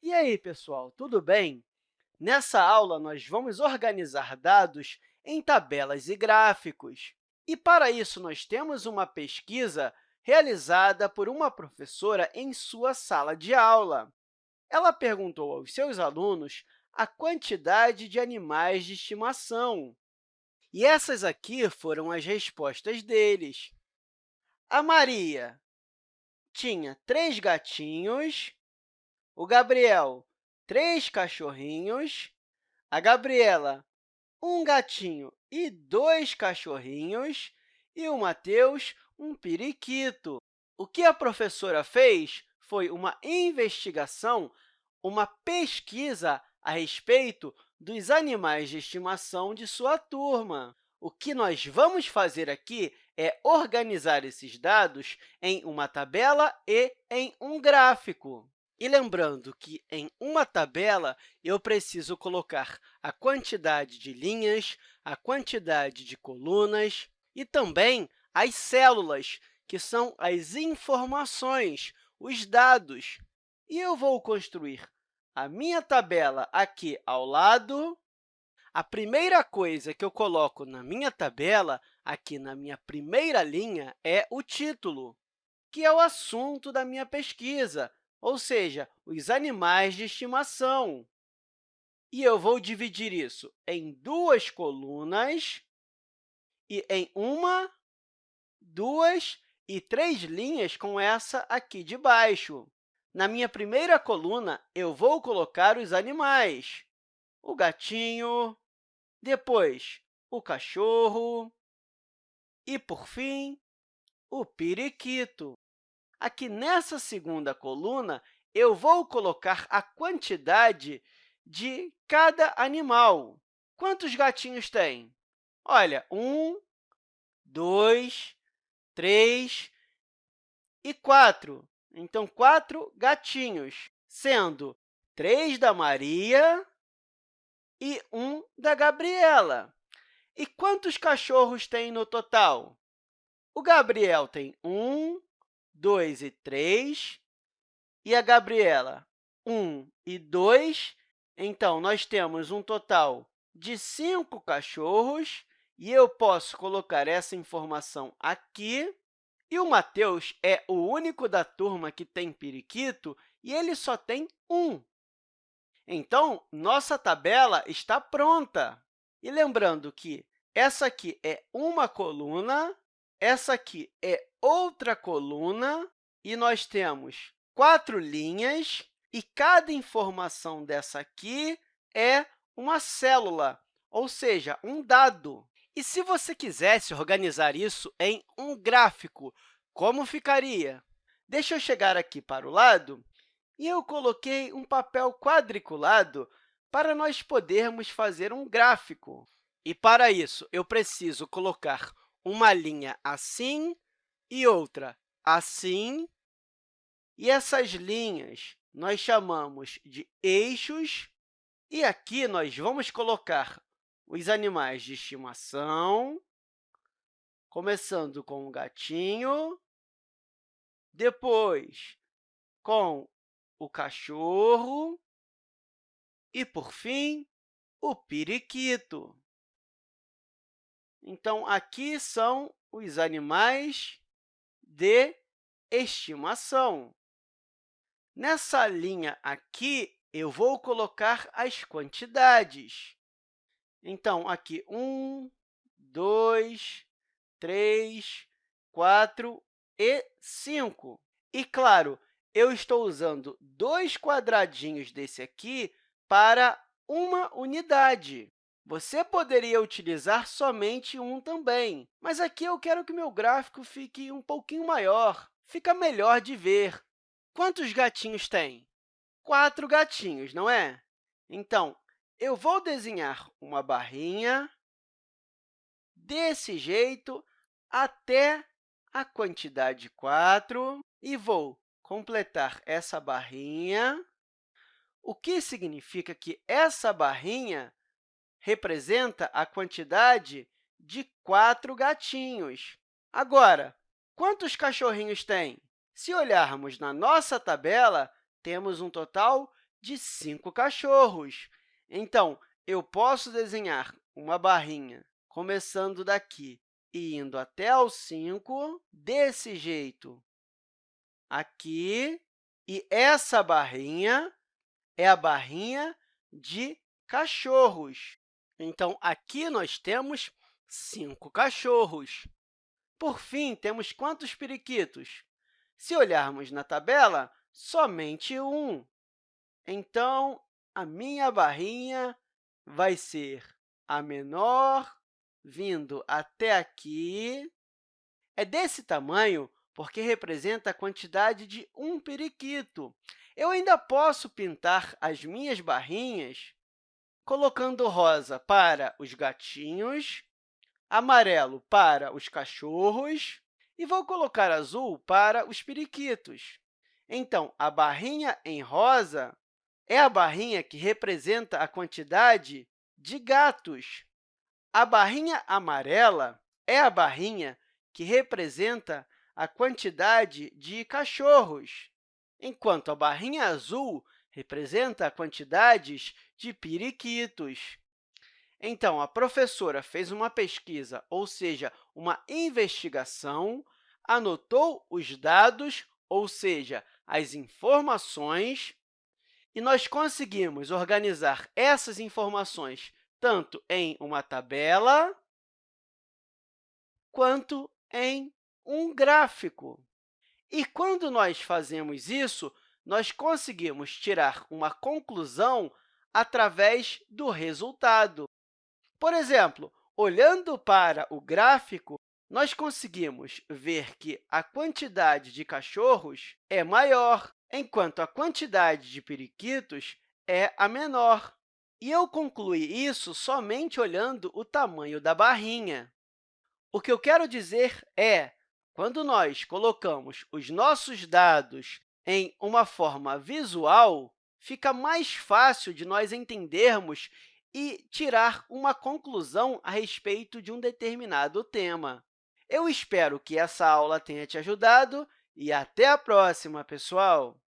E aí, pessoal, tudo bem? Nessa aula, nós vamos organizar dados em tabelas e gráficos. E, para isso, nós temos uma pesquisa realizada por uma professora em sua sala de aula. Ela perguntou aos seus alunos a quantidade de animais de estimação. E essas aqui foram as respostas deles. A Maria tinha três gatinhos, o Gabriel, três cachorrinhos, a Gabriela, um gatinho e dois cachorrinhos, e o Mateus, um periquito. O que a professora fez foi uma investigação, uma pesquisa a respeito dos animais de estimação de sua turma. O que nós vamos fazer aqui é organizar esses dados em uma tabela e em um gráfico. E lembrando que, em uma tabela, eu preciso colocar a quantidade de linhas, a quantidade de colunas e também as células, que são as informações, os dados. E eu vou construir a minha tabela aqui ao lado. A primeira coisa que eu coloco na minha tabela, aqui na minha primeira linha, é o título, que é o assunto da minha pesquisa, ou seja, os animais de estimação. E eu vou dividir isso em duas colunas e em uma, duas e três linhas com essa aqui de baixo. Na minha primeira coluna, eu vou colocar os animais. O gatinho, depois o cachorro e, por fim, o periquito. Aqui nessa segunda coluna, eu vou colocar a quantidade de cada animal. Quantos gatinhos tem? Olha, um, dois, três e quatro. Então, quatro gatinhos, sendo três da Maria e um da Gabriela. E quantos cachorros tem no total? O Gabriel tem um, dois e três, e a Gabriela, um e dois. Então, nós temos um total de cinco cachorros, e eu posso colocar essa informação aqui. E o Mateus é o único da turma que tem periquito e ele só tem um. Então, nossa tabela está pronta. E lembrando que essa aqui é uma coluna, essa aqui é outra coluna, e nós temos quatro linhas, e cada informação dessa aqui é uma célula, ou seja, um dado. E se você quisesse organizar isso em um gráfico, como ficaria? Deixa eu chegar aqui para o lado e eu coloquei um papel quadriculado para nós podermos fazer um gráfico. E, para isso, eu preciso colocar uma linha assim e outra assim. E essas linhas nós chamamos de eixos. E aqui nós vamos colocar os animais de estimação, começando com o gatinho, depois com o cachorro e, por fim, o periquito. Então, aqui são os animais de estimação. Nessa linha aqui, eu vou colocar as quantidades. Então, aqui, 1, 2, 3, 4 e 5. E, claro, eu estou usando dois quadradinhos desse aqui para uma unidade. Você poderia utilizar somente um também, mas aqui eu quero que meu gráfico fique um pouquinho maior. Fica melhor de ver. Quantos gatinhos tem? Quatro gatinhos, não é? Então, eu vou desenhar uma barrinha desse jeito até a quantidade 4 e vou completar essa barrinha, o que significa que essa barrinha representa a quantidade de quatro gatinhos. Agora, quantos cachorrinhos tem? Se olharmos na nossa tabela, temos um total de cinco cachorros. Então, eu posso desenhar uma barrinha começando daqui e indo até o 5, desse jeito aqui, e essa barrinha é a barrinha de cachorros. Então, aqui nós temos cinco cachorros. Por fim, temos quantos periquitos? Se olharmos na tabela, somente um. Então, a minha barrinha vai ser a menor, vindo até aqui. É desse tamanho porque representa a quantidade de um periquito. Eu ainda posso pintar as minhas barrinhas colocando rosa para os gatinhos, amarelo para os cachorros e vou colocar azul para os periquitos. Então, a barrinha em rosa é a barrinha que representa a quantidade de gatos. A barrinha amarela é a barrinha que representa a quantidade de cachorros, enquanto a barrinha azul representa quantidades de periquitos. Então, a professora fez uma pesquisa, ou seja, uma investigação, anotou os dados, ou seja, as informações, e nós conseguimos organizar essas informações tanto em uma tabela quanto em um gráfico. E quando nós fazemos isso, nós conseguimos tirar uma conclusão através do resultado. Por exemplo, olhando para o gráfico, nós conseguimos ver que a quantidade de cachorros é maior, enquanto a quantidade de periquitos é a menor. E eu concluí isso somente olhando o tamanho da barrinha. O que eu quero dizer é, quando nós colocamos os nossos dados em uma forma visual, fica mais fácil de nós entendermos e tirar uma conclusão a respeito de um determinado tema. Eu espero que essa aula tenha te ajudado e até a próxima, pessoal!